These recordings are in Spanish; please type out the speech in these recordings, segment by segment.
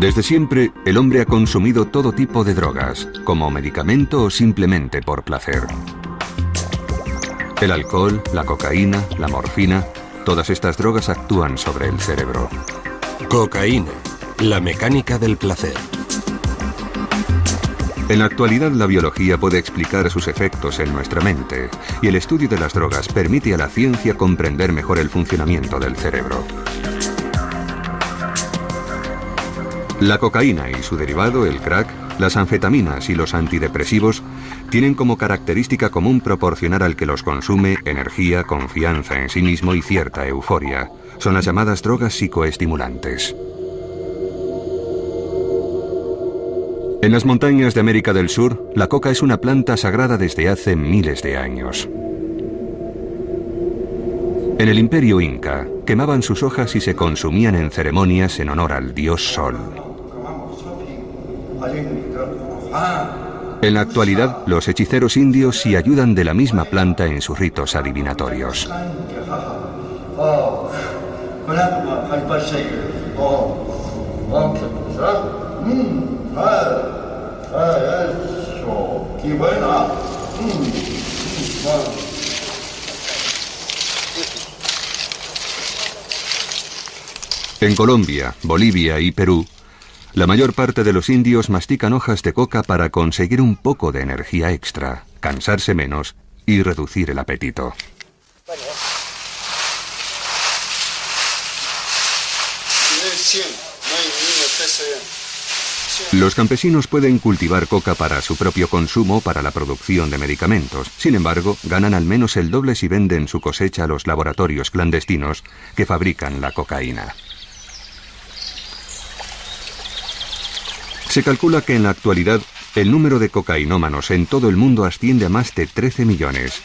Desde siempre, el hombre ha consumido todo tipo de drogas, como medicamento o simplemente por placer. El alcohol, la cocaína, la morfina, todas estas drogas actúan sobre el cerebro. Cocaína, la mecánica del placer. En la actualidad la biología puede explicar sus efectos en nuestra mente y el estudio de las drogas permite a la ciencia comprender mejor el funcionamiento del cerebro. La cocaína y su derivado, el crack, las anfetaminas y los antidepresivos tienen como característica común proporcionar al que los consume energía, confianza en sí mismo y cierta euforia. Son las llamadas drogas psicoestimulantes. En las montañas de América del Sur, la coca es una planta sagrada desde hace miles de años. En el imperio inca, quemaban sus hojas y se consumían en ceremonias en honor al dios Sol. En la actualidad, los hechiceros indios sí ayudan de la misma planta en sus ritos adivinatorios. En Colombia, Bolivia y Perú, la mayor parte de los indios mastican hojas de coca para conseguir un poco de energía extra, cansarse menos y reducir el apetito. Los campesinos pueden cultivar coca para su propio consumo para la producción de medicamentos. Sin embargo, ganan al menos el doble si venden su cosecha a los laboratorios clandestinos que fabrican la cocaína. Se calcula que en la actualidad el número de cocainómanos en todo el mundo asciende a más de 13 millones.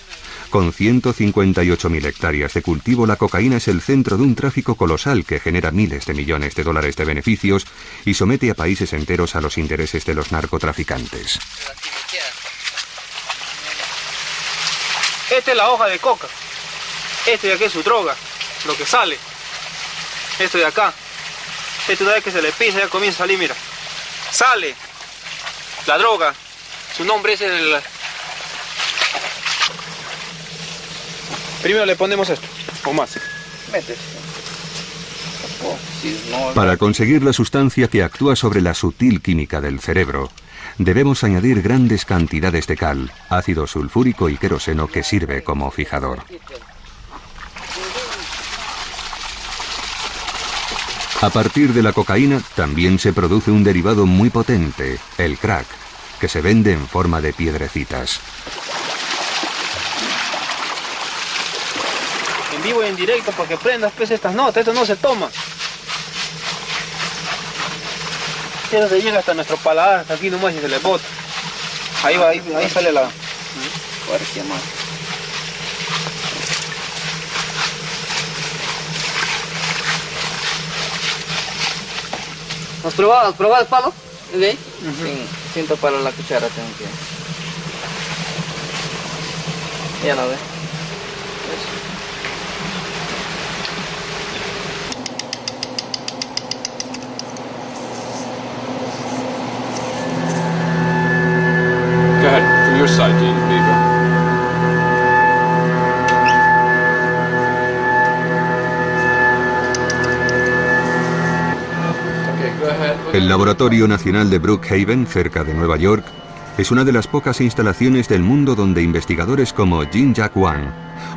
Con 158.000 hectáreas de cultivo, la cocaína es el centro de un tráfico colosal que genera miles de millones de dólares de beneficios y somete a países enteros a los intereses de los narcotraficantes. Esta es la hoja de coca. Este de aquí es su droga, lo que sale. Esto de acá. Esto vez que se le pisa ya comienza a salir, mira sale la droga. Su nombre es el... Primero le ponemos esto, o más. Para conseguir la sustancia que actúa sobre la sutil química del cerebro, debemos añadir grandes cantidades de cal, ácido sulfúrico y queroseno que sirve como fijador. A partir de la cocaína también se produce un derivado muy potente, el crack, que se vende en forma de piedrecitas. En vivo y en directo para que prendas pues estas notas, esto no se toma. Eso se llega hasta nuestro paladar, hasta aquí nomás y se le bota. Ahí va, ahí, ahí sale la... más. ¿Has probado, ¿Has probado el palo? ¿Sí? siento para la cuchara tengo que... Ya lo ve. Laboratorio Nacional de Brookhaven, cerca de Nueva York, es una de las pocas instalaciones del mundo donde investigadores como Jin Jack Wang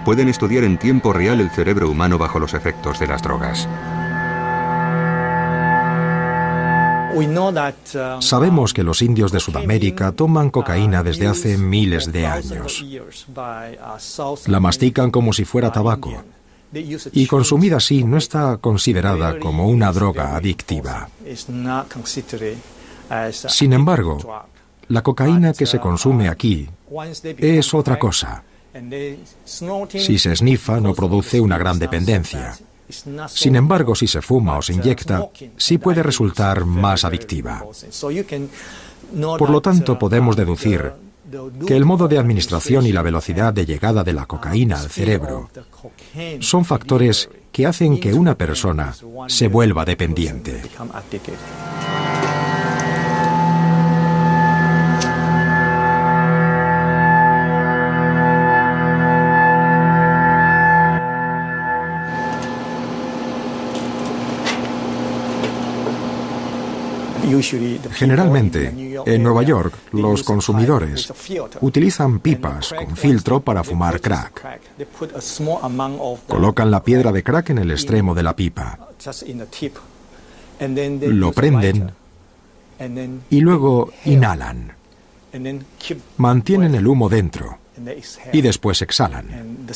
pueden estudiar en tiempo real el cerebro humano bajo los efectos de las drogas. Sabemos que los indios de Sudamérica toman cocaína desde hace miles de años. La mastican como si fuera tabaco y consumida así no está considerada como una droga adictiva. Sin embargo, la cocaína que se consume aquí es otra cosa. Si se snifa no produce una gran dependencia. Sin embargo, si se fuma o se inyecta, sí puede resultar más adictiva. Por lo tanto, podemos deducir que el modo de administración y la velocidad de llegada de la cocaína al cerebro son factores que hacen que una persona se vuelva dependiente. Generalmente, en Nueva York, los consumidores utilizan pipas con filtro para fumar crack. Colocan la piedra de crack en el extremo de la pipa. Lo prenden y luego inhalan. Mantienen el humo dentro y después exhalan.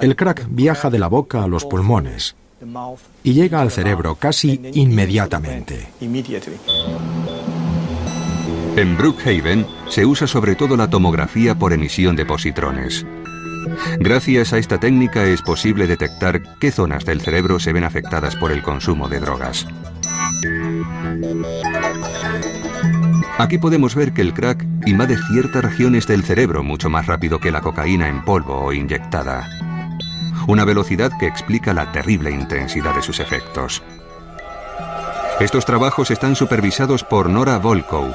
El crack viaja de la boca a los pulmones y llega al cerebro casi inmediatamente. En Brookhaven se usa sobre todo la tomografía por emisión de positrones. Gracias a esta técnica es posible detectar qué zonas del cerebro se ven afectadas por el consumo de drogas. Aquí podemos ver que el crack invade ciertas regiones del cerebro mucho más rápido que la cocaína en polvo o inyectada. Una velocidad que explica la terrible intensidad de sus efectos. Estos trabajos están supervisados por Nora Volkow,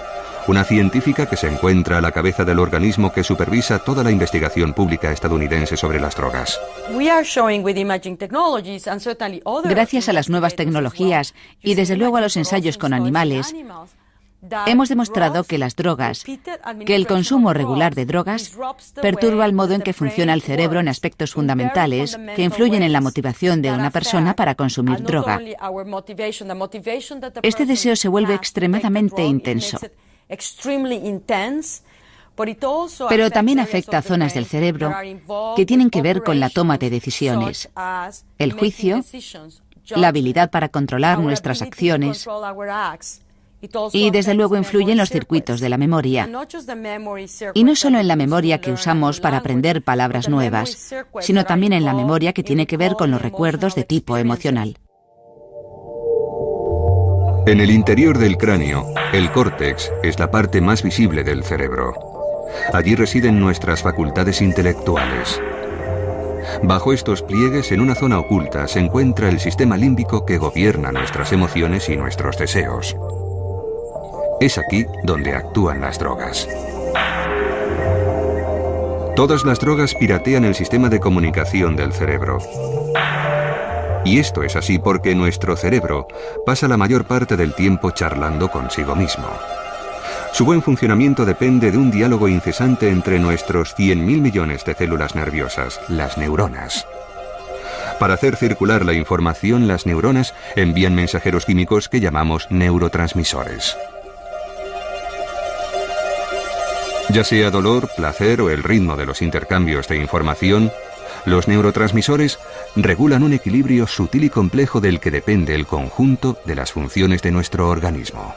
una científica que se encuentra a la cabeza del organismo que supervisa toda la investigación pública estadounidense sobre las drogas. Gracias a las nuevas tecnologías y desde luego a los ensayos con animales, Hemos demostrado que las drogas, que el consumo regular de drogas perturba el modo en que funciona el cerebro en aspectos fundamentales que influyen en la motivación de una persona para consumir droga. Este deseo se vuelve extremadamente intenso. Pero también afecta a zonas del cerebro que tienen que ver con la toma de decisiones, el juicio, la habilidad para controlar nuestras acciones, y desde luego influye en los circuitos de la memoria. Y no solo en la memoria que usamos para aprender palabras nuevas, sino también en la memoria que tiene que ver con los recuerdos de tipo emocional. En el interior del cráneo, el córtex es la parte más visible del cerebro. Allí residen nuestras facultades intelectuales. Bajo estos pliegues, en una zona oculta, se encuentra el sistema límbico que gobierna nuestras emociones y nuestros deseos. Es aquí donde actúan las drogas. Todas las drogas piratean el sistema de comunicación del cerebro. Y esto es así porque nuestro cerebro pasa la mayor parte del tiempo charlando consigo mismo. Su buen funcionamiento depende de un diálogo incesante entre nuestros 100.000 millones de células nerviosas, las neuronas. Para hacer circular la información, las neuronas envían mensajeros químicos que llamamos neurotransmisores. Ya sea dolor, placer o el ritmo de los intercambios de información, los neurotransmisores regulan un equilibrio sutil y complejo del que depende el conjunto de las funciones de nuestro organismo.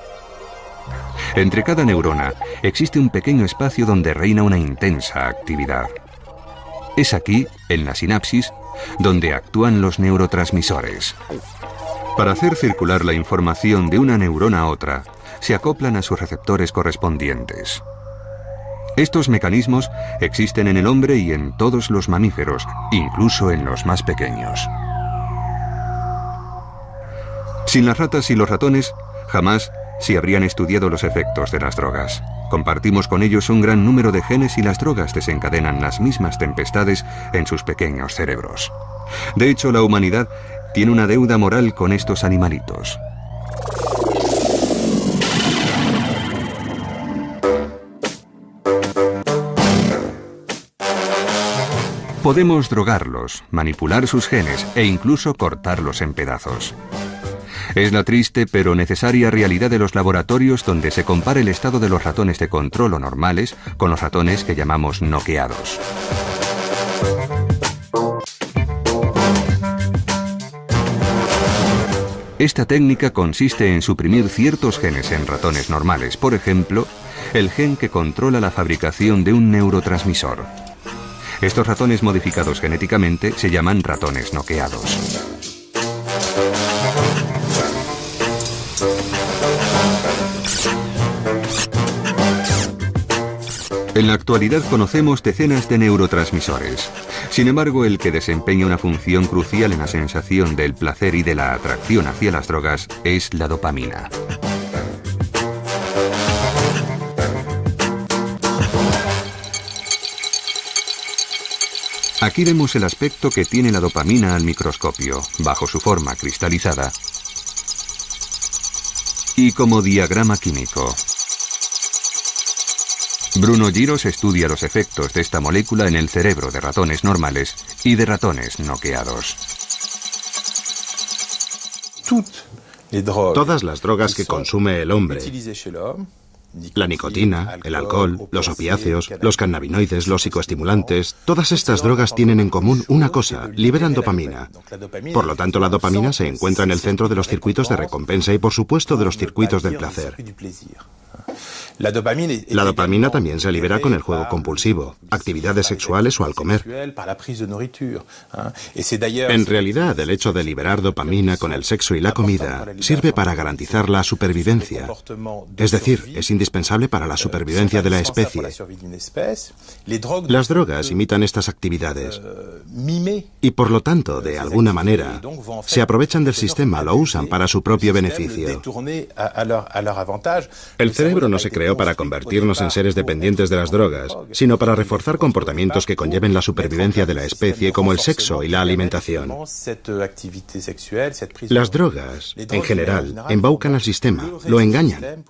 Entre cada neurona existe un pequeño espacio donde reina una intensa actividad. Es aquí, en la sinapsis, donde actúan los neurotransmisores. Para hacer circular la información de una neurona a otra, se acoplan a sus receptores correspondientes. Estos mecanismos existen en el hombre y en todos los mamíferos, incluso en los más pequeños. Sin las ratas y los ratones, jamás se habrían estudiado los efectos de las drogas. Compartimos con ellos un gran número de genes y las drogas desencadenan las mismas tempestades en sus pequeños cerebros. De hecho, la humanidad tiene una deuda moral con estos animalitos. Podemos drogarlos, manipular sus genes e incluso cortarlos en pedazos. Es la triste pero necesaria realidad de los laboratorios donde se compara el estado de los ratones de control o normales con los ratones que llamamos noqueados. Esta técnica consiste en suprimir ciertos genes en ratones normales, por ejemplo, el gen que controla la fabricación de un neurotransmisor. Estos ratones modificados genéticamente se llaman ratones noqueados. En la actualidad conocemos decenas de neurotransmisores. Sin embargo, el que desempeña una función crucial en la sensación del placer y de la atracción hacia las drogas es la dopamina. Aquí vemos el aspecto que tiene la dopamina al microscopio, bajo su forma cristalizada. y como diagrama químico. Bruno Giros estudia los efectos de esta molécula en el cerebro de ratones normales y de ratones noqueados. Todas las drogas que consume el hombre, la nicotina, el alcohol, los opiáceos, los cannabinoides, los psicoestimulantes, todas estas drogas tienen en común una cosa, liberan dopamina. Por lo tanto, la dopamina se encuentra en el centro de los circuitos de recompensa y por supuesto de los circuitos del placer. La dopamina también se libera con el juego compulsivo, actividades sexuales o al comer. En realidad, el hecho de liberar dopamina con el sexo y la comida sirve para garantizar la supervivencia. Es decir, es indispensable para la supervivencia de la especie. Las drogas imitan estas actividades y por lo tanto, de alguna manera, se aprovechan del sistema, lo usan para su propio beneficio. El cerebro no se para convertirnos en seres dependientes de las drogas, sino para reforzar comportamientos que conlleven la supervivencia de la especie, como el sexo y la alimentación. Las drogas, en general, embaucan al sistema, lo engañan.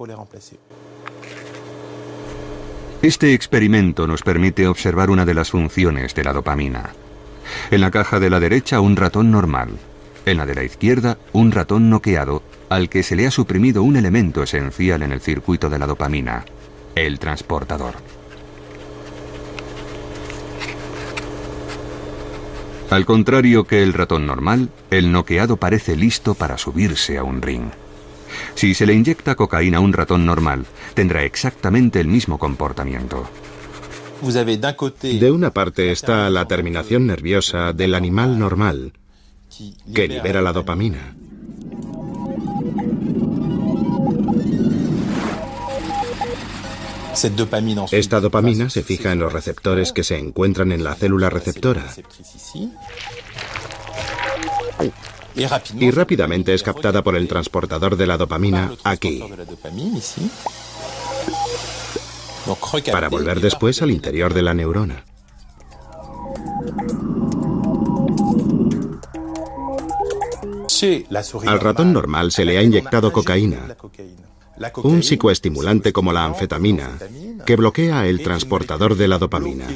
Este experimento nos permite observar una de las funciones de la dopamina. En la caja de la derecha un ratón normal, en la de la izquierda un ratón noqueado al que se le ha suprimido un elemento esencial en el circuito de la dopamina, el transportador. Al contrario que el ratón normal, el noqueado parece listo para subirse a un ring. Si se le inyecta cocaína a un ratón normal, tendrá exactamente el mismo comportamiento. De una parte está la terminación nerviosa del animal normal, que libera la dopamina. Esta dopamina se fija en los receptores que se encuentran en la célula receptora. y rápidamente es captada por el transportador de la dopamina aquí, para volver después al interior de la neurona. Al ratón normal se le ha inyectado cocaína, un psicoestimulante como la anfetamina, que bloquea el transportador de la dopamina.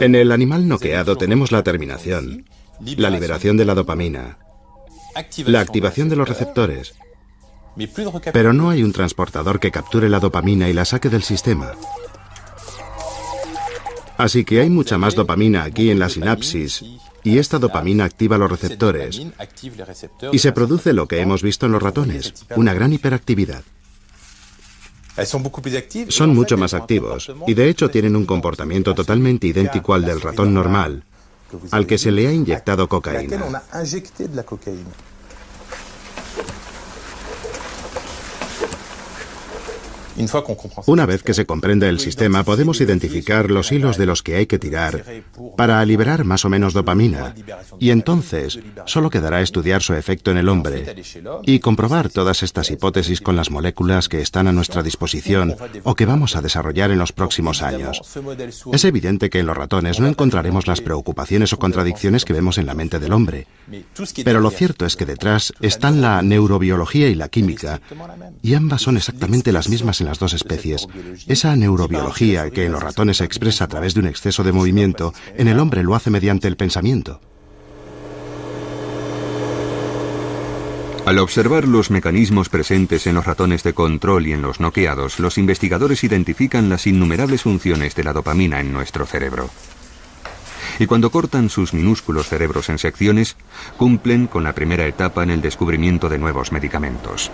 En el animal noqueado tenemos la terminación, la liberación. de la dopamina, la activación de los receptores, pero no hay un transportador que capture la dopamina y la saque del sistema. Así que hay mucha más dopamina aquí en la sinapsis y esta dopamina activa los receptores y se produce lo que hemos visto en los ratones, una gran hiperactividad. Son mucho más activos y de hecho tienen un comportamiento totalmente idéntico al del ratón normal, al que se le ha inyectado cocaína. Una vez que se comprende el sistema, podemos identificar los hilos de los que hay que tirar para liberar más o menos dopamina, y entonces solo quedará estudiar su efecto en el hombre y comprobar todas estas hipótesis con las moléculas que están a nuestra disposición o que vamos a desarrollar en los próximos años. Es evidente que en los ratones no encontraremos las preocupaciones o contradicciones que vemos en la mente del hombre, pero lo cierto es que detrás están la neurobiología y la química, y ambas son exactamente las mismas las dos especies. Esa neurobiología que en los ratones se expresa a través de un exceso de movimiento, en el hombre lo hace mediante el pensamiento. Al observar los mecanismos presentes en los ratones de control y en los noqueados, los investigadores identifican las innumerables funciones de la dopamina en nuestro cerebro. Y cuando cortan sus minúsculos cerebros en secciones, cumplen con la primera etapa en el descubrimiento de nuevos medicamentos.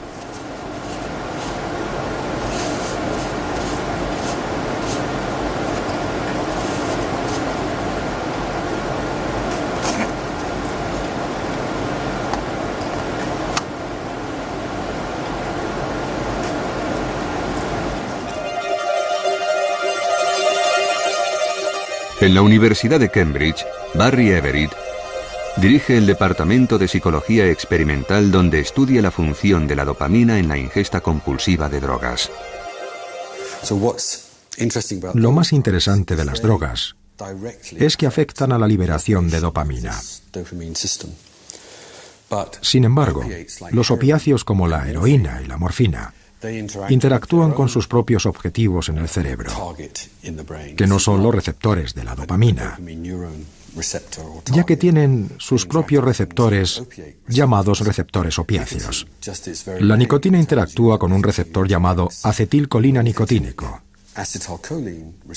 En la Universidad de Cambridge, Barry Everett dirige el Departamento de Psicología Experimental donde estudia la función de la dopamina en la ingesta compulsiva de drogas. Lo más interesante de las drogas es que afectan a la liberación de dopamina. Sin embargo, los opiáceos como la heroína y la morfina interactúan con sus propios objetivos en el cerebro, que no son los receptores de la dopamina, ya que tienen sus propios receptores llamados receptores opiáceos. La nicotina interactúa con un receptor llamado acetilcolina nicotínico,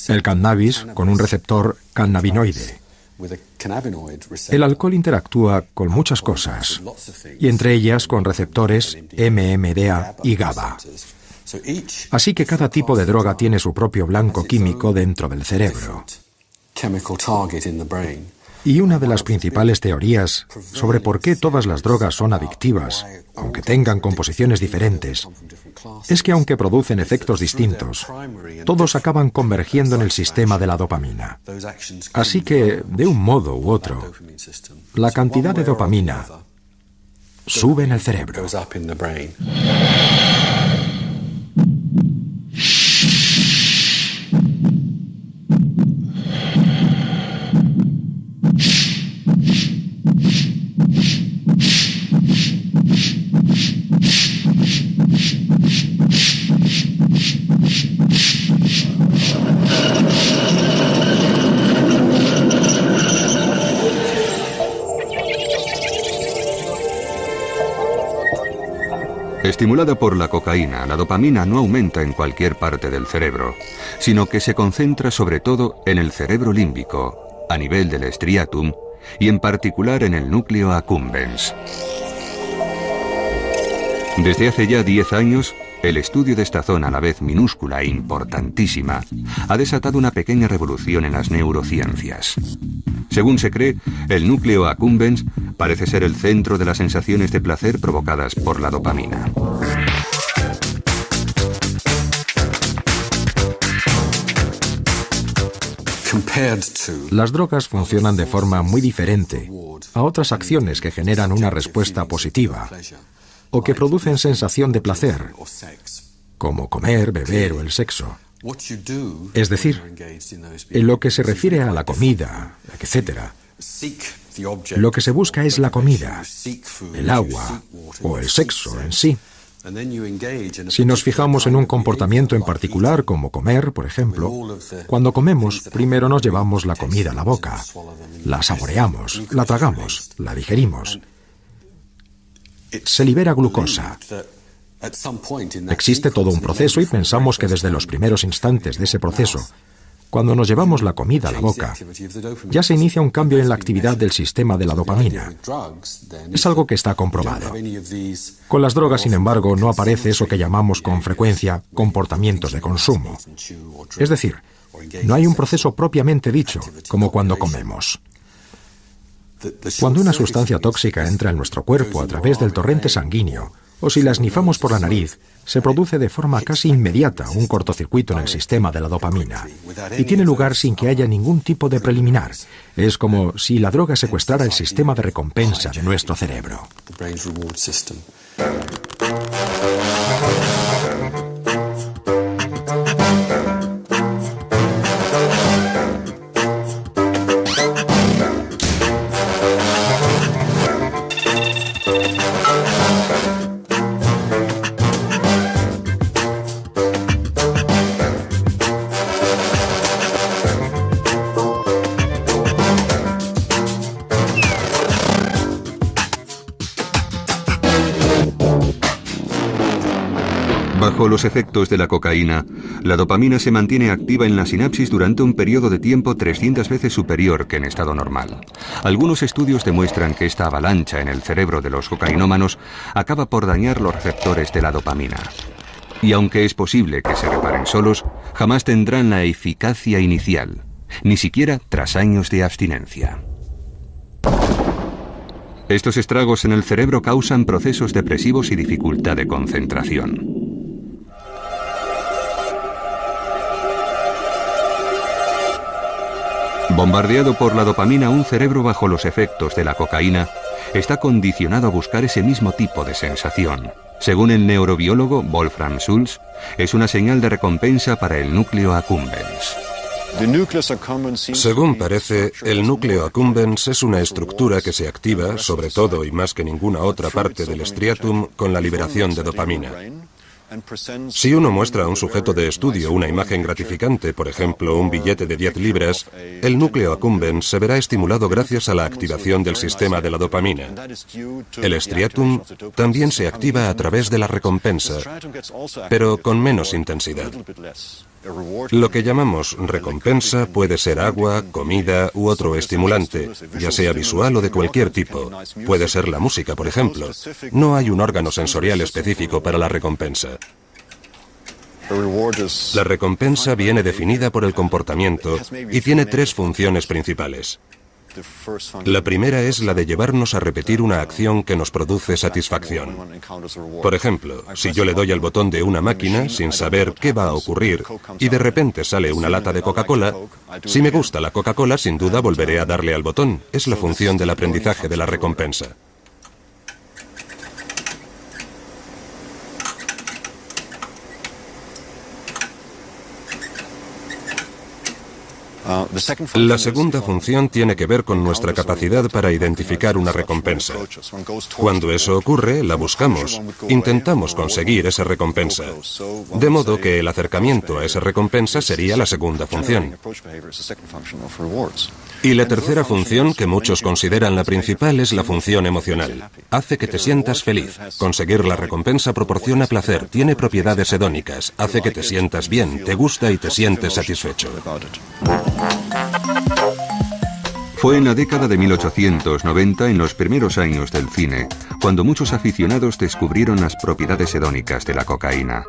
el cannabis con un receptor cannabinoide. El alcohol interactúa con muchas cosas, y entre ellas con receptores MMDA y GABA. Así que cada tipo de droga tiene su propio blanco químico dentro del cerebro. Y una de las principales teorías sobre por qué todas las drogas son adictivas, aunque tengan composiciones diferentes, es que aunque producen efectos distintos, todos acaban convergiendo en el sistema de la dopamina. Así que, de un modo u otro, la cantidad de dopamina sube en el cerebro. Estimulada por la cocaína, la dopamina no aumenta en cualquier parte del cerebro, sino que se concentra sobre todo en el cerebro límbico, a nivel del striatum y en particular en el núcleo accumbens. Desde hace ya 10 años, el estudio de esta zona, a la vez minúscula e importantísima, ha desatado una pequeña revolución en las neurociencias. Según se cree, el núcleo accumbens parece ser el centro de las sensaciones de placer provocadas por la dopamina. Las drogas funcionan de forma muy diferente a otras acciones que generan una respuesta positiva o que producen sensación de placer, como comer, beber o el sexo. Es decir, en lo que se refiere a la comida, etc., lo que se busca es la comida, el agua o el sexo en sí. Si nos fijamos en un comportamiento en particular, como comer, por ejemplo, cuando comemos, primero nos llevamos la comida a la boca, la saboreamos, la tragamos, la digerimos. Se libera glucosa, Existe todo un proceso y pensamos que desde los primeros instantes de ese proceso, cuando nos llevamos la comida a la boca, ya se inicia un cambio en la actividad del sistema de la dopamina. Es algo que está comprobado. Con las drogas, sin embargo, no aparece eso que llamamos con frecuencia comportamientos de consumo. Es decir, no hay un proceso propiamente dicho, como cuando comemos. Cuando una sustancia tóxica entra en nuestro cuerpo a través del torrente sanguíneo, o si las nifamos por la nariz, se produce de forma casi inmediata un cortocircuito en el sistema de la dopamina y tiene lugar sin que haya ningún tipo de preliminar. Es como si la droga secuestrara el sistema de recompensa de nuestro cerebro. Efectos de la cocaína, la dopamina se mantiene activa en la sinapsis durante un periodo de tiempo 300 veces superior que en estado normal. Algunos estudios demuestran que esta avalancha en el cerebro de los cocainómanos acaba por dañar los receptores de la dopamina. Y aunque es posible que se reparen solos, jamás tendrán la eficacia inicial, ni siquiera tras años de abstinencia. Estos estragos en el cerebro causan procesos depresivos y dificultad de concentración. Bombardeado por la dopamina un cerebro bajo los efectos de la cocaína, está condicionado a buscar ese mismo tipo de sensación. Según el neurobiólogo Wolfram Schulz, es una señal de recompensa para el núcleo accumbens. Según parece, el núcleo accumbens es una estructura que se activa, sobre todo y más que ninguna otra parte del striatum, con la liberación de dopamina. Si uno muestra a un sujeto de estudio una imagen gratificante, por ejemplo, un billete de 10 libras, el núcleo accumbens se verá estimulado gracias a la activación del sistema de la dopamina. El striatum también se activa a través de la recompensa, pero con menos intensidad. Lo que llamamos recompensa puede ser agua, comida u otro estimulante, ya sea visual o de cualquier tipo. Puede ser la música, por ejemplo. No hay un órgano sensorial específico para la recompensa. La recompensa viene definida por el comportamiento y tiene tres funciones principales. La primera es la de llevarnos a repetir una acción que nos produce satisfacción. Por ejemplo, si yo le doy al botón de una máquina sin saber qué va a ocurrir y de repente sale una lata de Coca-Cola, si me gusta la Coca-Cola sin duda volveré a darle al botón. Es la función del aprendizaje de la recompensa. La segunda función tiene que ver con nuestra capacidad para identificar una recompensa. Cuando eso ocurre, la buscamos, intentamos conseguir esa recompensa. De modo que el acercamiento a esa recompensa sería la segunda función. Y la tercera función, que muchos consideran la principal, es la función emocional. Hace que te sientas feliz. Conseguir la recompensa proporciona placer, tiene propiedades hedónicas, hace que te sientas bien, te gusta y te sientes satisfecho. Fue en la década de 1890, en los primeros años del cine, cuando muchos aficionados descubrieron las propiedades hedónicas de la cocaína.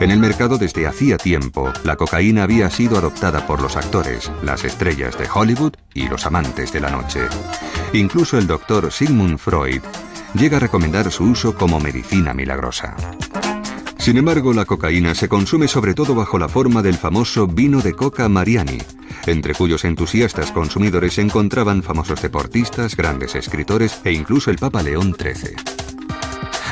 En el mercado desde hacía tiempo, la cocaína había sido adoptada por los actores, las estrellas de Hollywood y los amantes de la noche. Incluso el doctor Sigmund Freud llega a recomendar su uso como medicina milagrosa. Sin embargo, la cocaína se consume sobre todo bajo la forma del famoso vino de coca Mariani, entre cuyos entusiastas consumidores se encontraban famosos deportistas, grandes escritores e incluso el Papa León XIII.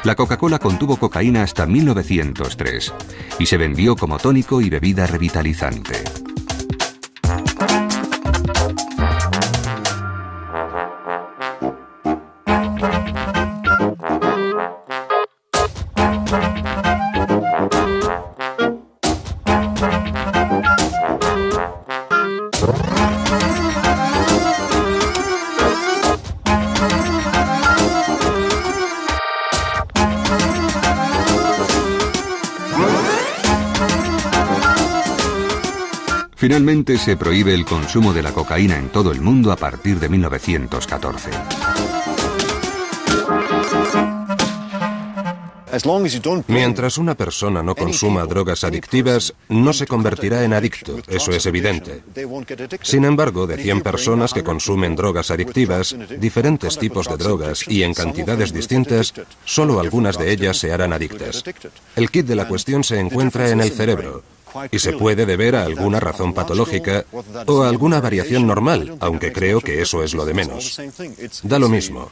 La Coca-Cola contuvo cocaína hasta 1903 y se vendió como tónico y bebida revitalizante. Finalmente se prohíbe el consumo de la cocaína en todo el mundo a partir de 1914. Mientras una persona no consuma drogas adictivas, no se convertirá en adicto, eso es evidente. Sin embargo, de 100 personas que consumen drogas adictivas, diferentes tipos de drogas y en cantidades distintas, solo algunas de ellas se harán adictas. El kit de la cuestión se encuentra en el cerebro, y se puede deber a alguna razón patológica o a alguna variación normal, aunque creo que eso es lo de menos. Da lo mismo.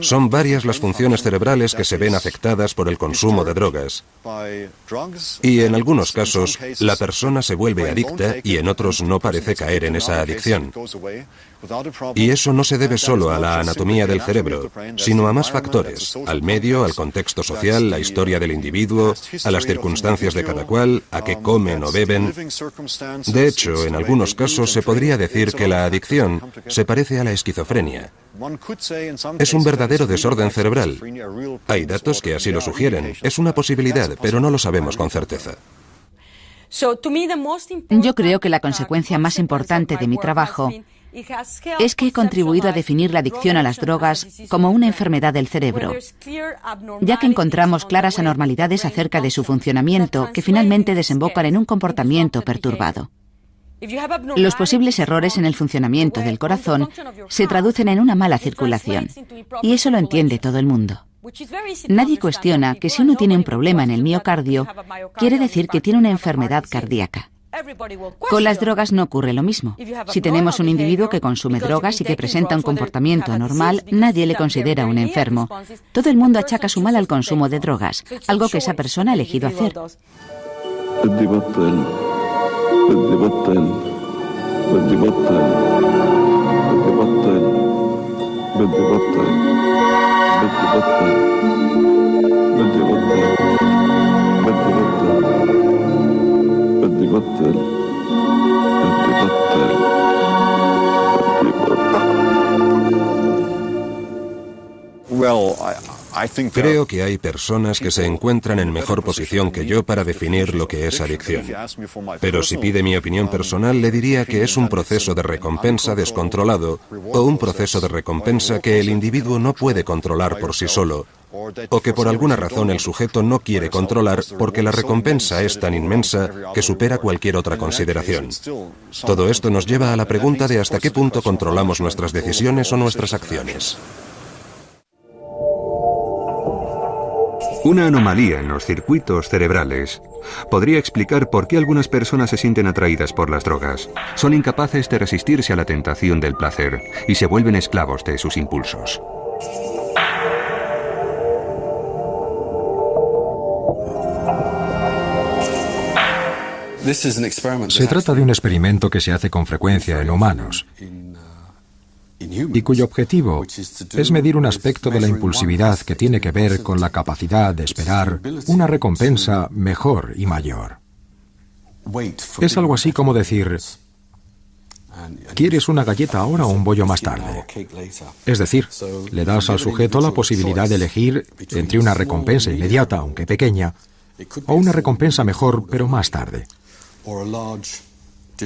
Son varias las funciones cerebrales que se ven afectadas por el consumo de drogas. Y en algunos casos, la persona se vuelve adicta y en otros no parece caer en esa adicción. Y eso no se debe solo a la anatomía del cerebro, sino a más factores, al medio, al contexto social, la historia del individuo, a las circunstancias de cada cual, a qué comen o beben. De hecho, en algunos casos se podría decir que la adicción se parece a la esquizofrenia. Es un verdadero desorden cerebral. Hay datos que así lo sugieren. Es una posibilidad, pero no lo sabemos con certeza. Yo creo que la consecuencia más importante de mi trabajo es que he contribuido a definir la adicción a las drogas como una enfermedad del cerebro, ya que encontramos claras anormalidades acerca de su funcionamiento que finalmente desembocan en un comportamiento perturbado. Los posibles errores en el funcionamiento del corazón se traducen en una mala circulación, y eso lo entiende todo el mundo. Nadie cuestiona que si uno tiene un problema en el miocardio, quiere decir que tiene una enfermedad cardíaca. Con las drogas no ocurre lo mismo. Si tenemos un individuo que consume drogas y que presenta un comportamiento anormal, nadie le considera un enfermo. Todo el mundo achaca su mal al consumo de drogas, algo que esa persona ha elegido hacer. Well, I, Creo que hay personas que se encuentran en mejor posición que yo para definir lo que es adicción. Pero si pide mi opinión personal, le diría que es un proceso de recompensa descontrolado o un proceso de recompensa que el individuo no puede controlar por sí solo, o que por alguna razón el sujeto no quiere controlar porque la recompensa es tan inmensa que supera cualquier otra consideración. Todo esto nos lleva a la pregunta de hasta qué punto controlamos nuestras decisiones o nuestras acciones. Una anomalía en los circuitos cerebrales podría explicar por qué algunas personas se sienten atraídas por las drogas. Son incapaces de resistirse a la tentación del placer y se vuelven esclavos de sus impulsos. Se trata de un experimento que se hace con frecuencia en humanos y cuyo objetivo es medir un aspecto de la impulsividad que tiene que ver con la capacidad de esperar una recompensa mejor y mayor. Es algo así como decir, ¿quieres una galleta ahora o un bollo más tarde? Es decir, le das al sujeto la posibilidad de elegir entre una recompensa inmediata, aunque pequeña, o una recompensa mejor, pero más tarde.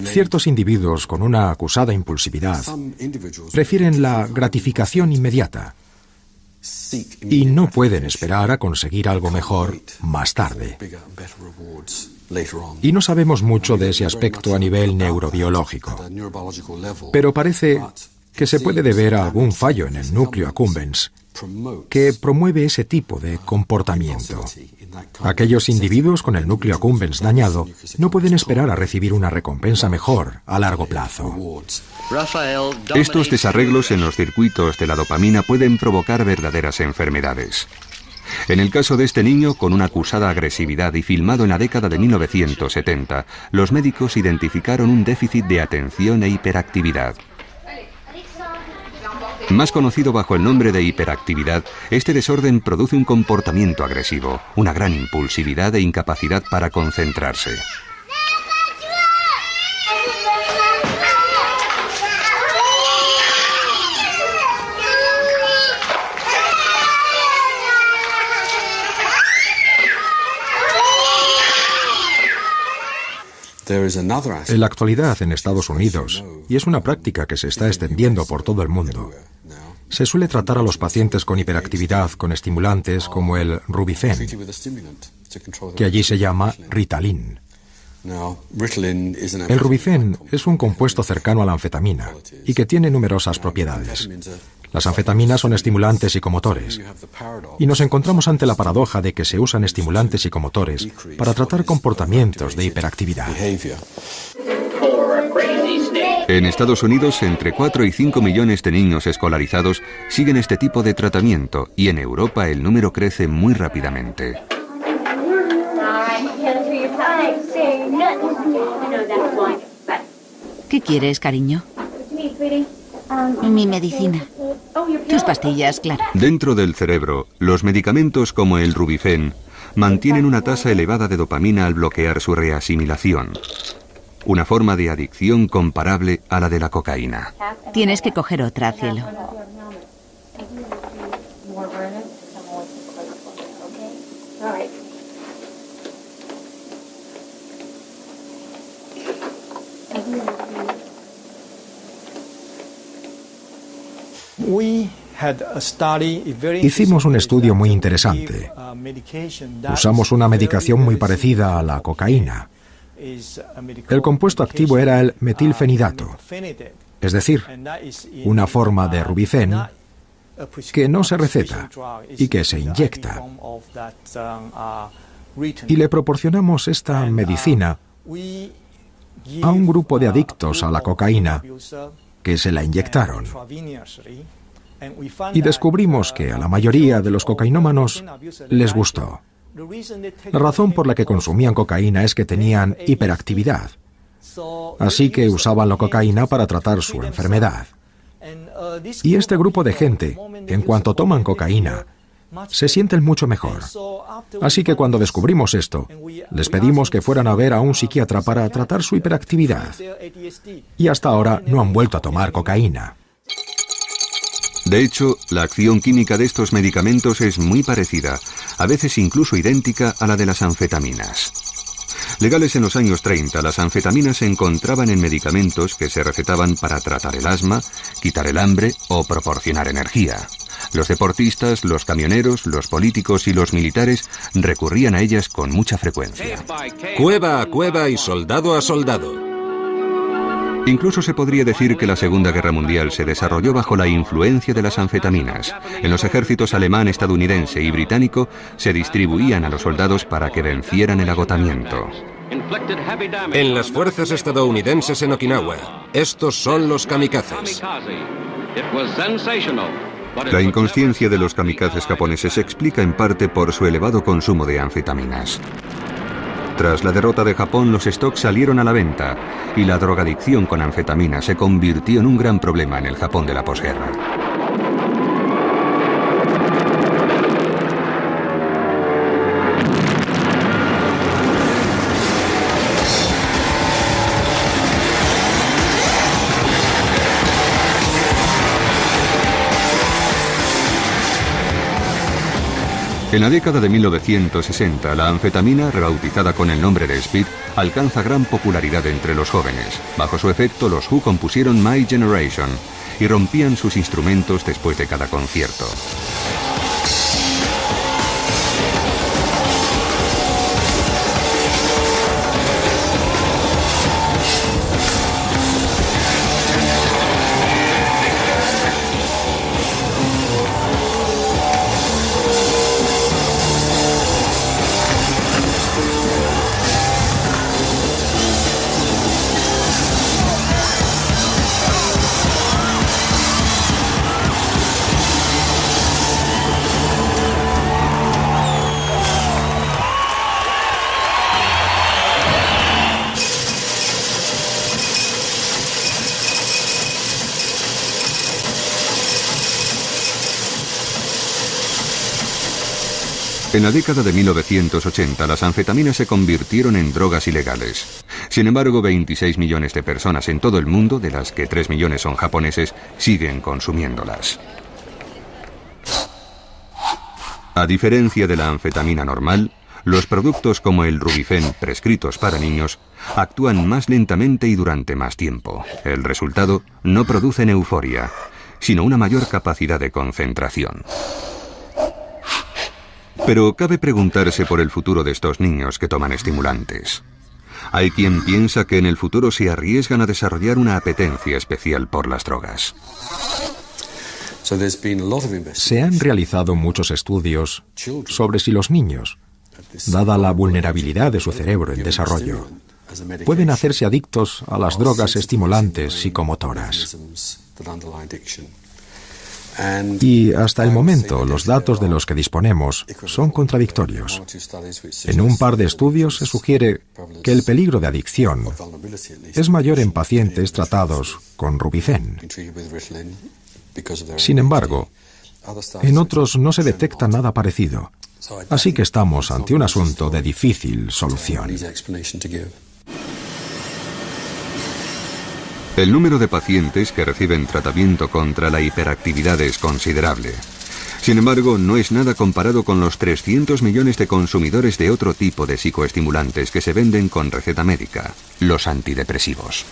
Ciertos individuos con una acusada impulsividad prefieren la gratificación inmediata y no pueden esperar a conseguir algo mejor más tarde. Y no sabemos mucho de ese aspecto a nivel neurobiológico, pero parece que se puede deber a algún fallo en el núcleo accumbens que promueve ese tipo de comportamiento. Aquellos individuos con el núcleo accumbens dañado no pueden esperar a recibir una recompensa mejor a largo plazo. Estos desarreglos en los circuitos de la dopamina pueden provocar verdaderas enfermedades. En el caso de este niño con una acusada agresividad y filmado en la década de 1970, los médicos identificaron un déficit de atención e hiperactividad. Más conocido bajo el nombre de hiperactividad, este desorden produce un comportamiento agresivo, una gran impulsividad e incapacidad para concentrarse. En la actualidad en Estados Unidos, y es una práctica que se está extendiendo por todo el mundo, se suele tratar a los pacientes con hiperactividad con estimulantes como el Rubifen, que allí se llama Ritalin. El Rubifen es un compuesto cercano a la anfetamina y que tiene numerosas propiedades. Las anfetaminas son estimulantes psicomotores. Y nos encontramos ante la paradoja de que se usan estimulantes psicomotores para tratar comportamientos de hiperactividad. En Estados Unidos, entre 4 y 5 millones de niños escolarizados siguen este tipo de tratamiento y en Europa el número crece muy rápidamente. ¿Qué quieres, cariño? Mi medicina. Tus pastillas, claro. Dentro del cerebro, los medicamentos como el Rubifen mantienen una tasa elevada de dopamina al bloquear su reasimilación. Una forma de adicción comparable a la de la cocaína. Tienes que coger otra, cielo. Hicimos un estudio muy interesante. Usamos una medicación muy parecida a la cocaína. El compuesto activo era el metilfenidato, es decir, una forma de rubicén que no se receta y que se inyecta. Y le proporcionamos esta medicina a un grupo de adictos a la cocaína que se la inyectaron. Y descubrimos que a la mayoría de los cocainómanos les gustó. La razón por la que consumían cocaína es que tenían hiperactividad. Así que usaban la cocaína para tratar su enfermedad. Y este grupo de gente, en cuanto toman cocaína, se sienten mucho mejor. Así que cuando descubrimos esto, les pedimos que fueran a ver a un psiquiatra para tratar su hiperactividad. Y hasta ahora no han vuelto a tomar cocaína. De hecho, la acción química de estos medicamentos es muy parecida, a veces incluso idéntica a la de las anfetaminas. Legales en los años 30, las anfetaminas se encontraban en medicamentos que se recetaban para tratar el asma, quitar el hambre o proporcionar energía. Los deportistas, los camioneros, los políticos y los militares recurrían a ellas con mucha frecuencia. Cueva a cueva y soldado a soldado. Incluso se podría decir que la Segunda Guerra Mundial se desarrolló bajo la influencia de las anfetaminas. En los ejércitos alemán, estadounidense y británico se distribuían a los soldados para que vencieran el agotamiento. En las fuerzas estadounidenses en Okinawa, estos son los kamikazes. La inconsciencia de los kamikazes japoneses se explica en parte por su elevado consumo de anfetaminas. Tras la derrota de Japón, los stocks salieron a la venta y la drogadicción con anfetamina se convirtió en un gran problema en el Japón de la posguerra. En la década de 1960, la anfetamina, rebautizada con el nombre de Speed, alcanza gran popularidad entre los jóvenes. Bajo su efecto, los Who compusieron My Generation y rompían sus instrumentos después de cada concierto. En la década de 1980 las anfetaminas se convirtieron en drogas ilegales. Sin embargo, 26 millones de personas en todo el mundo, de las que 3 millones son japoneses, siguen consumiéndolas. A diferencia de la anfetamina normal, los productos como el Rubifen prescritos para niños actúan más lentamente y durante más tiempo. El resultado no producen euforia, sino una mayor capacidad de concentración. Pero cabe preguntarse por el futuro de estos niños que toman estimulantes. Hay quien piensa que en el futuro se arriesgan a desarrollar una apetencia especial por las drogas. Se han realizado muchos estudios sobre si los niños, dada la vulnerabilidad de su cerebro en desarrollo, pueden hacerse adictos a las drogas estimulantes psicomotoras. Y hasta el momento los datos de los que disponemos son contradictorios. En un par de estudios se sugiere que el peligro de adicción es mayor en pacientes tratados con Rubicen. Sin embargo, en otros no se detecta nada parecido. Así que estamos ante un asunto de difícil solución. El número de pacientes que reciben tratamiento contra la hiperactividad es considerable. Sin embargo, no es nada comparado con los 300 millones de consumidores de otro tipo de psicoestimulantes que se venden con receta médica, los antidepresivos.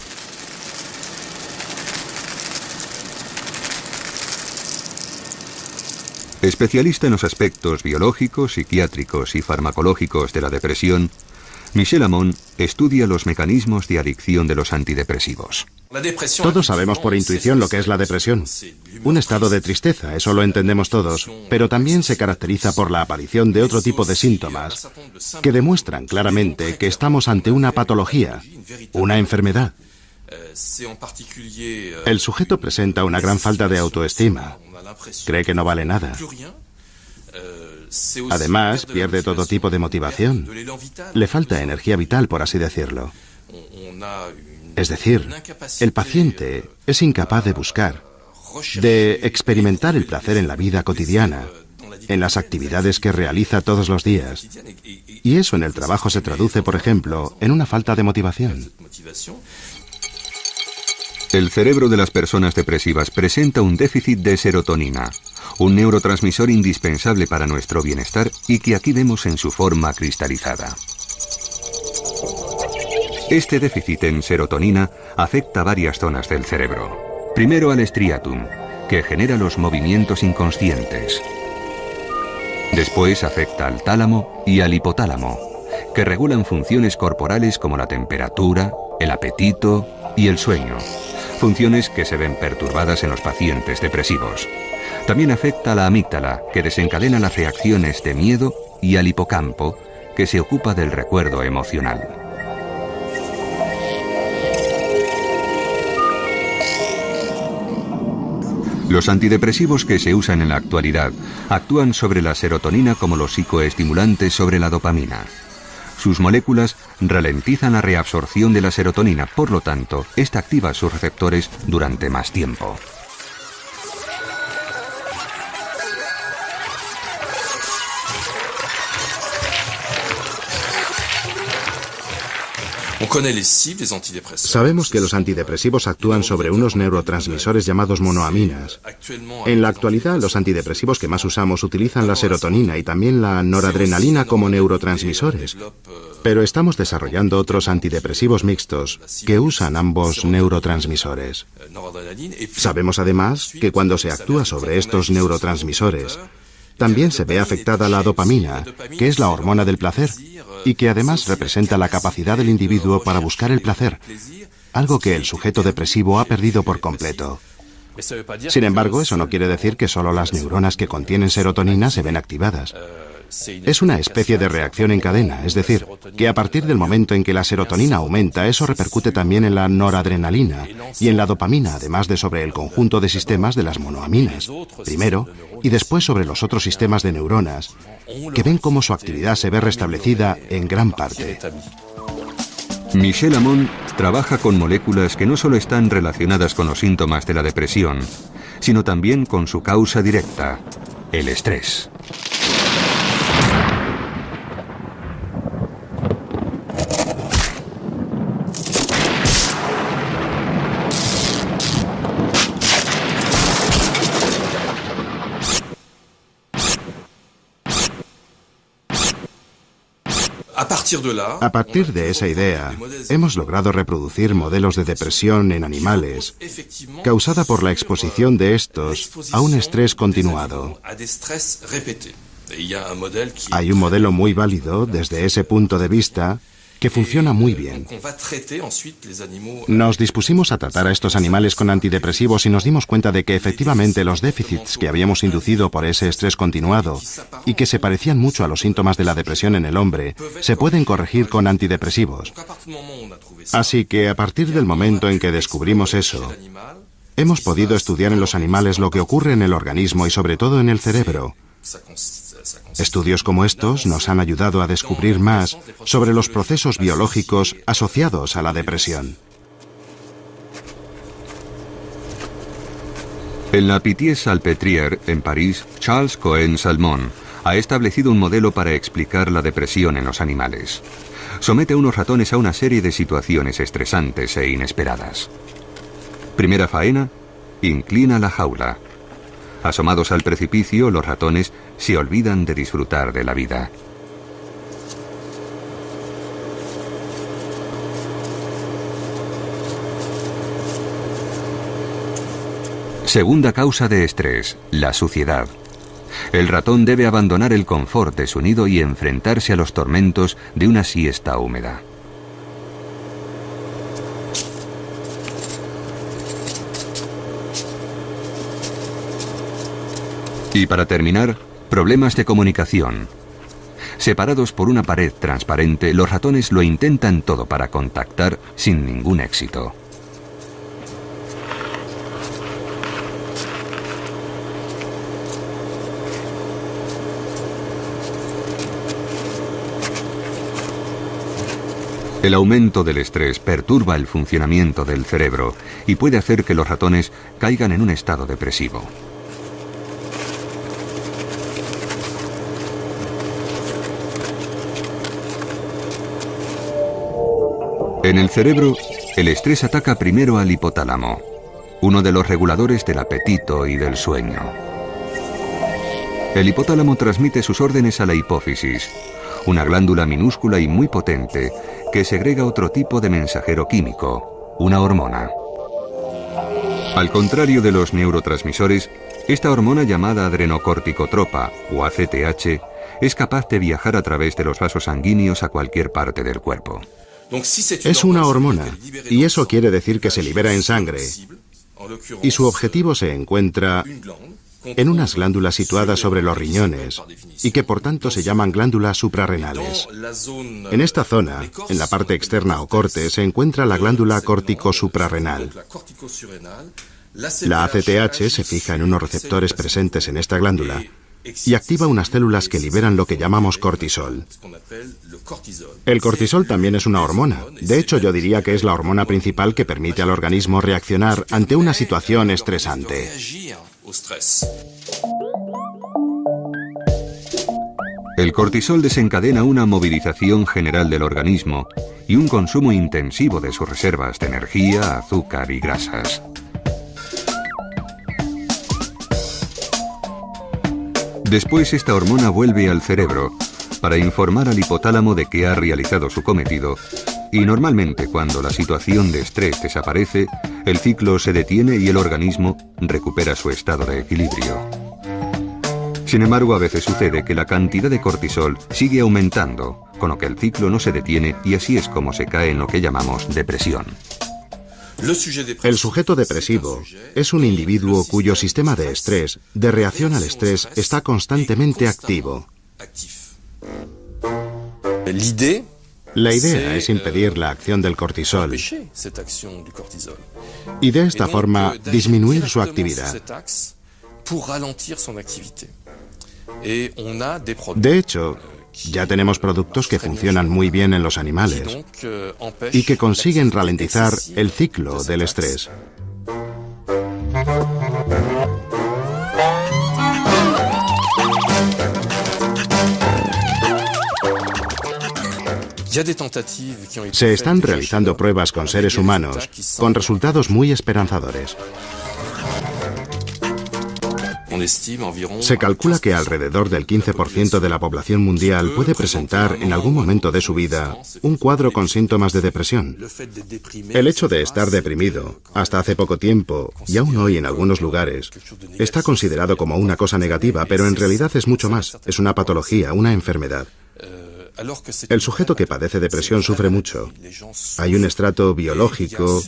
Especialista en los aspectos biológicos, psiquiátricos y farmacológicos de la depresión, Michel Amon estudia los mecanismos de adicción de los antidepresivos. Todos sabemos por intuición lo que es la depresión. Un estado de tristeza, eso lo entendemos todos, pero también se caracteriza por la aparición de otro tipo de síntomas que demuestran claramente que estamos ante una patología, una enfermedad. El sujeto presenta una gran falta de autoestima. Cree que no vale nada. Además, pierde todo tipo de motivación. Le falta energía vital, por así decirlo. Es decir, el paciente es incapaz de buscar, de experimentar el placer en la vida cotidiana, en las actividades que realiza todos los días. Y eso en el trabajo se traduce, por ejemplo, en una falta de motivación. El cerebro de las personas depresivas presenta un déficit de serotonina, un neurotransmisor indispensable para nuestro bienestar y que aquí vemos en su forma cristalizada. Este déficit en serotonina afecta varias zonas del cerebro. Primero al striatum, que genera los movimientos inconscientes. Después afecta al tálamo y al hipotálamo, que regulan funciones corporales como la temperatura, el apetito y el sueño, funciones que se ven perturbadas en los pacientes depresivos. También afecta a la amígdala, que desencadena las reacciones de miedo, y al hipocampo, que se ocupa del recuerdo emocional. Los antidepresivos que se usan en la actualidad actúan sobre la serotonina como los psicoestimulantes sobre la dopamina. Sus moléculas ralentizan la reabsorción de la serotonina, por lo tanto, esta activa sus receptores durante más tiempo. Sabemos que los antidepresivos actúan sobre unos neurotransmisores llamados monoaminas. En la actualidad, los antidepresivos que más usamos utilizan la serotonina y también la noradrenalina como neurotransmisores. Pero estamos desarrollando otros antidepresivos mixtos que usan ambos neurotransmisores. Sabemos además que cuando se actúa sobre estos neurotransmisores, también se ve afectada la dopamina, que es la hormona del placer, y que además representa la capacidad del individuo para buscar el placer, algo que el sujeto depresivo ha perdido por completo. Sin embargo, eso no quiere decir que solo las neuronas que contienen serotonina se ven activadas. Es una especie de reacción en cadena, es decir, que a partir del momento en que la serotonina aumenta, eso repercute también en la noradrenalina y en la dopamina, además de sobre el conjunto de sistemas de las monoaminas, primero, y después sobre los otros sistemas de neuronas, que ven cómo su actividad se ve restablecida en gran parte. Michel Amon trabaja con moléculas que no solo están relacionadas con los síntomas de la depresión, sino también con su causa directa, el estrés. A partir de esa idea, hemos logrado reproducir modelos de depresión en animales causada por la exposición de estos a un estrés continuado. Hay un modelo muy válido desde ese punto de vista que funciona muy bien. Nos dispusimos a tratar a estos animales con antidepresivos y nos dimos cuenta de que efectivamente los déficits que habíamos inducido por ese estrés continuado y que se parecían mucho a los síntomas de la depresión en el hombre, se pueden corregir con antidepresivos. Así que a partir del momento en que descubrimos eso, hemos podido estudiar en los animales lo que ocurre en el organismo y sobre todo en el cerebro. Estudios como estos nos han ayudado a descubrir más sobre los procesos biológicos asociados a la depresión. En la Pitié-Salpêtrière, en París, Charles Cohen Salmon ha establecido un modelo para explicar la depresión en los animales. Somete a unos ratones a una serie de situaciones estresantes e inesperadas. Primera faena, inclina la jaula. Asomados al precipicio, los ratones se olvidan de disfrutar de la vida. Segunda causa de estrés, la suciedad. El ratón debe abandonar el confort de su nido y enfrentarse a los tormentos de una siesta húmeda. Y para terminar, problemas de comunicación. Separados por una pared transparente, los ratones lo intentan todo para contactar sin ningún éxito. El aumento del estrés perturba el funcionamiento del cerebro y puede hacer que los ratones caigan en un estado depresivo. En el cerebro, el estrés ataca primero al hipotálamo, uno de los reguladores del apetito y del sueño. El hipotálamo transmite sus órdenes a la hipófisis, una glándula minúscula y muy potente que segrega otro tipo de mensajero químico, una hormona. Al contrario de los neurotransmisores, esta hormona llamada adrenocorticotropa o ACTH es capaz de viajar a través de los vasos sanguíneos a cualquier parte del cuerpo. Es una hormona, y eso quiere decir que se libera en sangre, y su objetivo se encuentra en unas glándulas situadas sobre los riñones y que por tanto se llaman glándulas suprarrenales. En esta zona, en la parte externa o corte, se encuentra la glándula córtico-suprarrenal. La ACTH se fija en unos receptores presentes en esta glándula y activa unas células que liberan lo que llamamos cortisol. El cortisol también es una hormona. De hecho, yo diría que es la hormona principal que permite al organismo reaccionar ante una situación estresante. El cortisol desencadena una movilización general del organismo y un consumo intensivo de sus reservas de energía, azúcar y grasas. Después esta hormona vuelve al cerebro para informar al hipotálamo de que ha realizado su cometido y normalmente cuando la situación de estrés desaparece, el ciclo se detiene y el organismo recupera su estado de equilibrio. Sin embargo, a veces sucede que la cantidad de cortisol sigue aumentando, con lo que el ciclo no se detiene y así es como se cae en lo que llamamos depresión. El sujeto depresivo es un individuo cuyo sistema de estrés, de reacción al estrés, está constantemente activo. La idea es impedir la acción del cortisol y de esta forma disminuir su actividad. De hecho, ya tenemos productos que funcionan muy bien en los animales y que consiguen ralentizar el ciclo del estrés. Se están realizando pruebas con seres humanos con resultados muy esperanzadores. Se calcula que alrededor del 15% de la población mundial puede presentar en algún momento de su vida un cuadro con síntomas de depresión. El hecho de estar deprimido, hasta hace poco tiempo, y aún hoy en algunos lugares, está considerado como una cosa negativa, pero en realidad es mucho más. Es una patología, una enfermedad. El sujeto que padece depresión sufre mucho. Hay un estrato biológico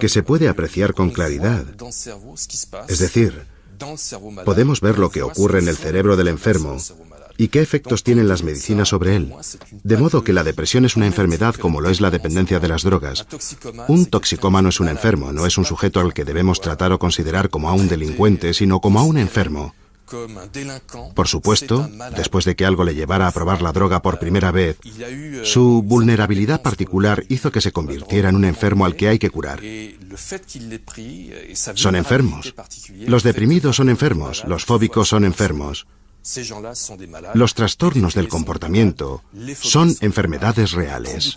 que se puede apreciar con claridad. Es decir, podemos ver lo que ocurre en el cerebro del enfermo y qué efectos tienen las medicinas sobre él. De modo que la depresión es una enfermedad como lo es la dependencia de las drogas. Un toxicómano es un enfermo, no es un sujeto al que debemos tratar o considerar como a un delincuente, sino como a un enfermo. Por supuesto, después de que algo le llevara a probar la droga por primera vez, su vulnerabilidad particular hizo que se convirtiera en un enfermo al que hay que curar. Son enfermos. Los deprimidos son enfermos, los fóbicos son enfermos. Los trastornos del comportamiento son enfermedades reales.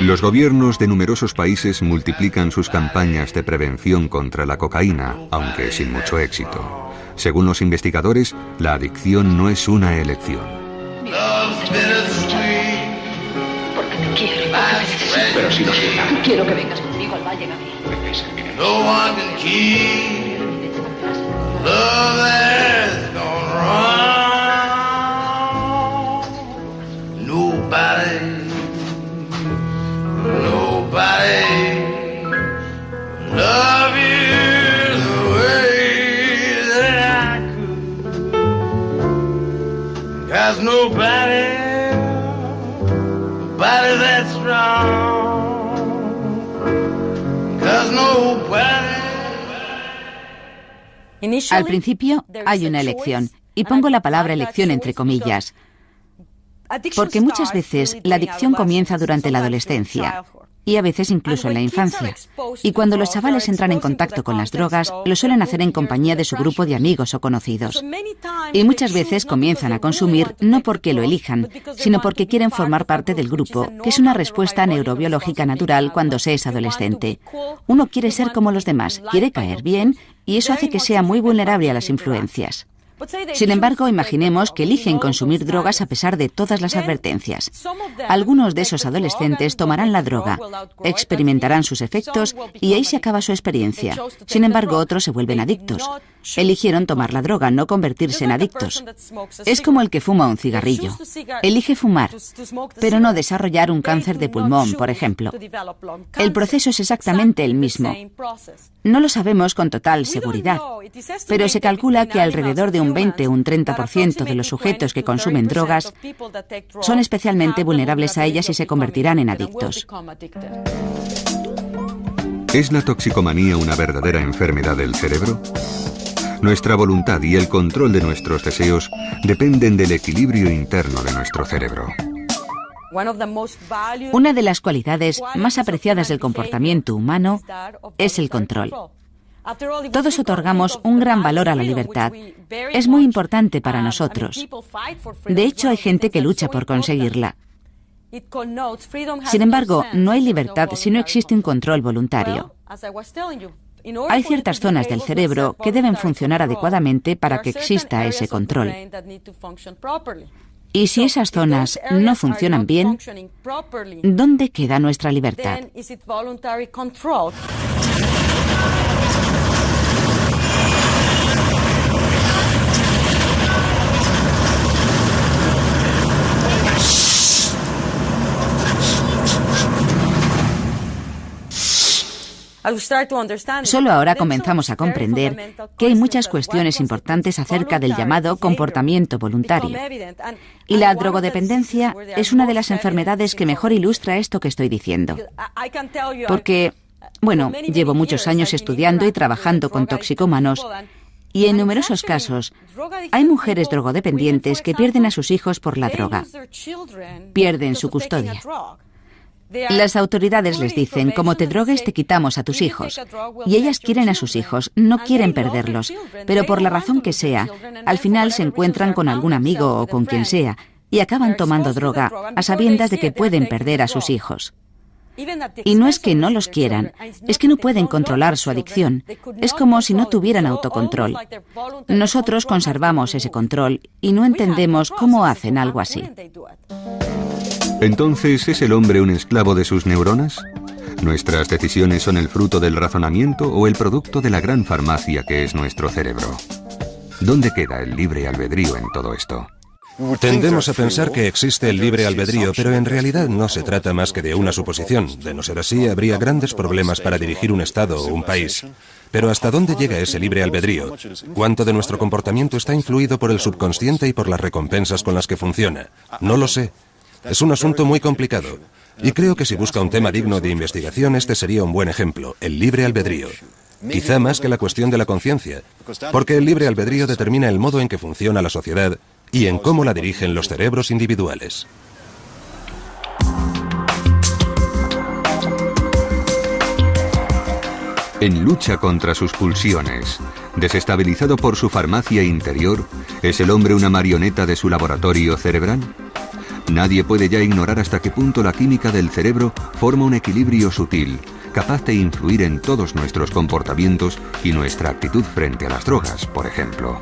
Los gobiernos de numerosos países multiplican sus campañas de prevención contra la cocaína, aunque sin mucho éxito. Según los investigadores, la adicción no es una elección. quiero que vengas. Pero si no. Quiero que vengas conmigo al Valle Gabriel. Cause nobody, nobody that's strong. Cause nobody. Al principio hay una elección, y pongo la palabra elección entre comillas, porque muchas veces la adicción comienza durante la adolescencia y a veces incluso en la infancia. Y cuando los chavales entran en contacto con las drogas, lo suelen hacer en compañía de su grupo de amigos o conocidos. Y muchas veces comienzan a consumir no porque lo elijan, sino porque quieren formar parte del grupo, que es una respuesta neurobiológica natural cuando se es adolescente. Uno quiere ser como los demás, quiere caer bien, y eso hace que sea muy vulnerable a las influencias. Sin embargo, imaginemos que eligen consumir drogas a pesar de todas las advertencias. Algunos de esos adolescentes tomarán la droga, experimentarán sus efectos y ahí se acaba su experiencia. Sin embargo, otros se vuelven adictos. Eligieron tomar la droga, no convertirse en adictos. Es como el que fuma un cigarrillo. Elige fumar, pero no desarrollar un cáncer de pulmón, por ejemplo. El proceso es exactamente el mismo. No lo sabemos con total seguridad, pero se calcula que alrededor de un 20 o un 30% de los sujetos que consumen drogas son especialmente vulnerables a ellas y se convertirán en adictos. ¿Es la toxicomanía una verdadera enfermedad del cerebro? Nuestra voluntad y el control de nuestros deseos dependen del equilibrio interno de nuestro cerebro. Una de las cualidades más apreciadas del comportamiento humano es el control. Todos otorgamos un gran valor a la libertad. Es muy importante para nosotros. De hecho, hay gente que lucha por conseguirla. Sin embargo, no hay libertad si no existe un control voluntario. Hay ciertas zonas del cerebro que deben funcionar adecuadamente para que exista ese control. Y si esas zonas no funcionan bien, ¿dónde queda nuestra libertad? Solo ahora comenzamos a comprender que hay muchas cuestiones importantes acerca del llamado comportamiento voluntario. Y la drogodependencia es una de las enfermedades que mejor ilustra esto que estoy diciendo. Porque, bueno, llevo muchos años estudiando y trabajando con toxicómanos y en numerosos casos hay mujeres drogodependientes que pierden a sus hijos por la droga. Pierden su custodia. Las autoridades les dicen, como te drogues te quitamos a tus hijos. Y ellas quieren a sus hijos, no quieren perderlos, pero por la razón que sea, al final se encuentran con algún amigo o con quien sea y acaban tomando droga a sabiendas de que pueden perder a sus hijos. Y no es que no los quieran, es que no pueden controlar su adicción. Es como si no tuvieran autocontrol. Nosotros conservamos ese control y no entendemos cómo hacen algo así. Entonces, ¿es el hombre un esclavo de sus neuronas? ¿Nuestras decisiones son el fruto del razonamiento o el producto de la gran farmacia que es nuestro cerebro? ¿Dónde queda el libre albedrío en todo esto? Tendemos a pensar que existe el libre albedrío, pero en realidad no se trata más que de una suposición. De no ser así, habría grandes problemas para dirigir un Estado o un país. Pero ¿hasta dónde llega ese libre albedrío? ¿Cuánto de nuestro comportamiento está influido por el subconsciente y por las recompensas con las que funciona? No lo sé. Es un asunto muy complicado. Y creo que si busca un tema digno de investigación, este sería un buen ejemplo, el libre albedrío. Quizá más que la cuestión de la conciencia, porque el libre albedrío determina el modo en que funciona la sociedad y en cómo la dirigen los cerebros individuales. En lucha contra sus pulsiones, desestabilizado por su farmacia interior, ¿es el hombre una marioneta de su laboratorio cerebral? Nadie puede ya ignorar hasta qué punto la química del cerebro forma un equilibrio sutil, capaz de influir en todos nuestros comportamientos y nuestra actitud frente a las drogas, por ejemplo.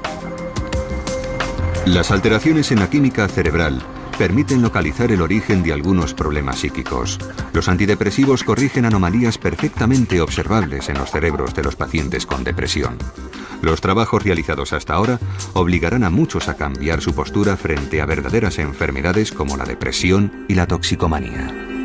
Las alteraciones en la química cerebral permiten localizar el origen de algunos problemas psíquicos. Los antidepresivos corrigen anomalías perfectamente observables en los cerebros de los pacientes con depresión. Los trabajos realizados hasta ahora obligarán a muchos a cambiar su postura frente a verdaderas enfermedades como la depresión y la toxicomanía.